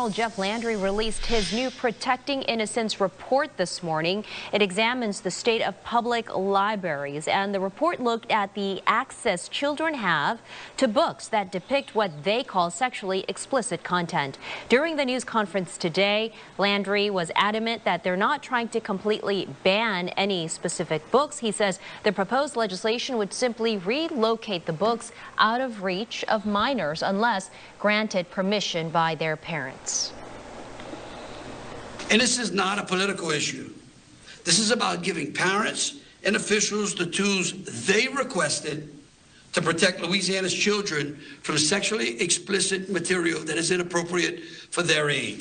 General Jeff Landry released his new Protecting Innocence report this morning. It examines the state of public libraries, and the report looked at the access children have to books that depict what they call sexually explicit content. During the news conference today, Landry was adamant that they're not trying to completely ban any specific books. He says the proposed legislation would simply relocate the books out of reach of minors unless granted permission by their parents. And this is not a political issue. This is about giving parents and officials the tools they requested to protect Louisiana's children from sexually explicit material that is inappropriate for their age.